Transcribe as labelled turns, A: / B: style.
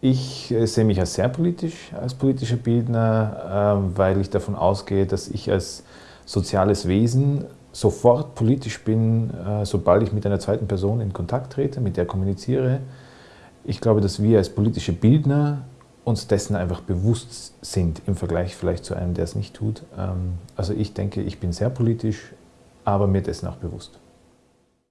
A: Ich äh, sehe mich als sehr politisch, als politischer Bildner, ähm, weil ich davon ausgehe, dass ich als soziales Wesen sofort politisch bin, äh, sobald ich mit einer zweiten Person in Kontakt trete, mit der kommuniziere. Ich glaube, dass wir als politische Bildner uns dessen einfach bewusst sind im Vergleich vielleicht zu einem, der es nicht tut. Ähm, also ich denke, ich bin sehr politisch, aber mir dessen auch bewusst.